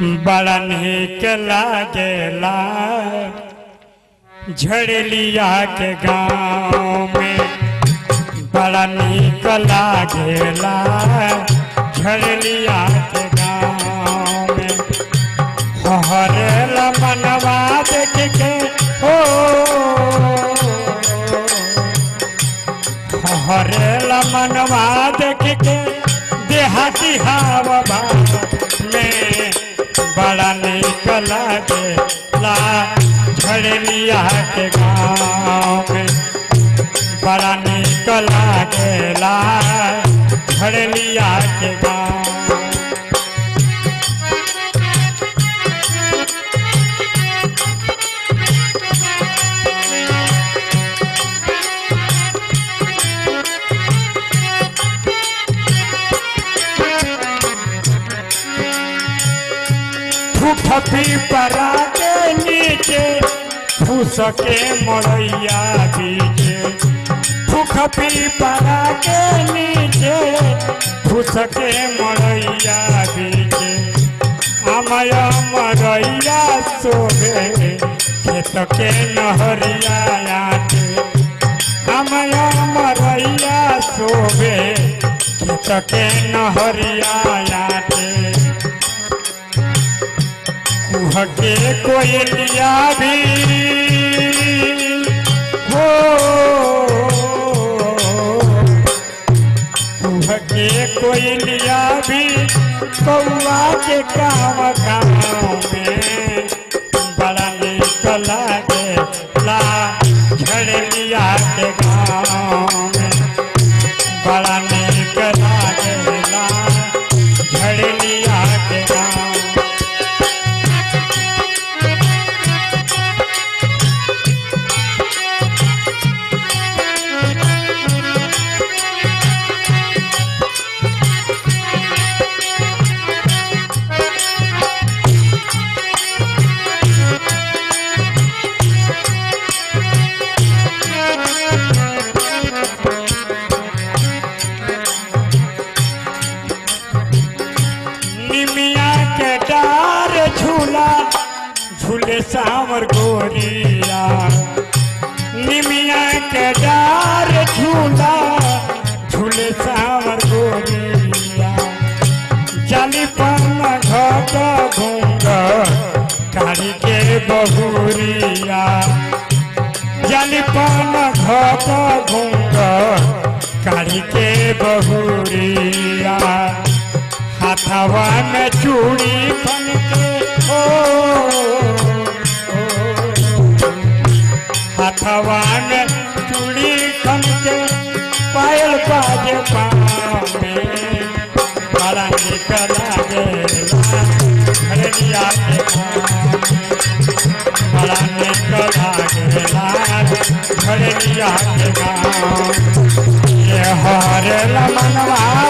बड़ा निक लागेला झड़लिया के गाँव में बड़ा निक लागेला झड़लिया के गाँव में हरेला मनवा देख के हो हरेला मनवा देख के देहाती हवा बड़ा निक लागेला झड़लिया के गाँव में। बड़ा निक लागेला झड़लिया के गाँव फुफी परा के नीचे फूस के मड़ैया बीचे फुखपी परा के नीचे फूस के मड़ैया बीचे अमय मरैया सोहे खेत के नहरिया अमय मरैया सोहे खेत के नहरिया कुहके कोयलिया भी। हो कुहके कोयलिया भी। कौआ के काम का निमिया के डार झूला, झूले सावर गोरिया। निमिया के डार झूला, झूले सावर गोरिया। जाली पन घट कारी के बहुरिया। जाली पन घट घूंग कारी के बहुरिया। हाथवा में चूड़ी खन के ओ हाथवा में चूड़ी खन के पायल बाजे पाँव में बड़ा निक लागेला के में बड़ा निक लागेला के ये हरेला मनवा देखी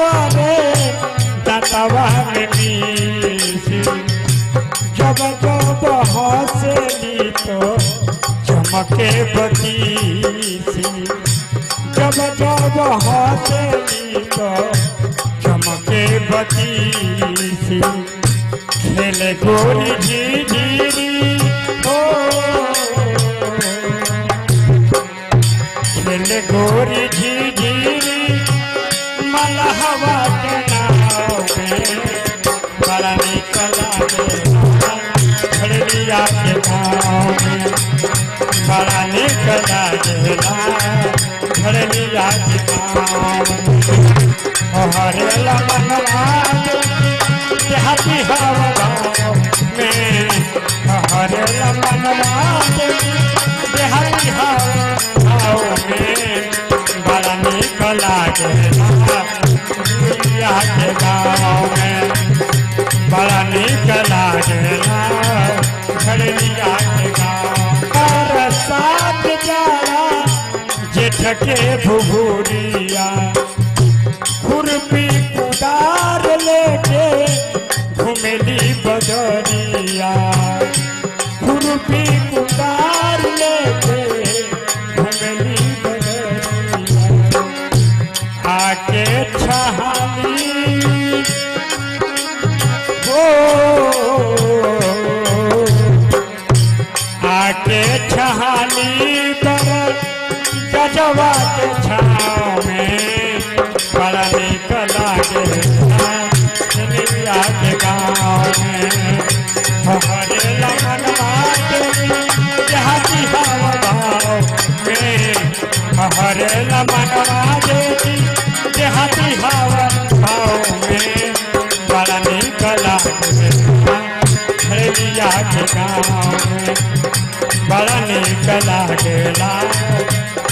करे दतवा में जब तो चमके बतीसी। जब जब हंसली तो चमके बतीसी। खेले गोरी झिझिरी लहवा के नाव में बड़ा निकला खड़िया के नाव में बड़ा निकला खड़िया के नाव हरे लमनवा हती हवा में हरे लमनवा बड़ा निकला के गाँव बरसात जाला जेठ के भुभुरिया खुरपी कुदार लेके घुमेली बजरिया खुरपी कुदार गजवा के छाँव में बड़ा निक लागे दुनिया के गाँव में हमारे भाव में हमारे लगनवा देवी देहाती हवा भाव में बड़ा निक लागे दुनिया के गाँव में बड़ा निक लागेला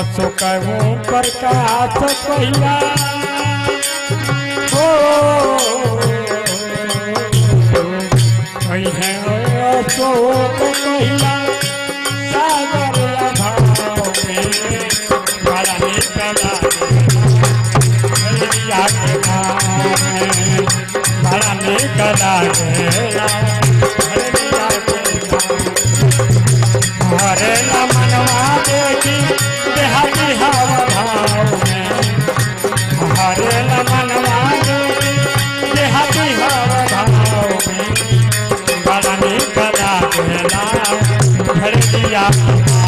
बसो कहूँ प्रकाश पहिया हो अशोक पहिया सागर अभाव में बड़ा निकला मैया के नाम बड़ा निकला गया हरे राम। Thank.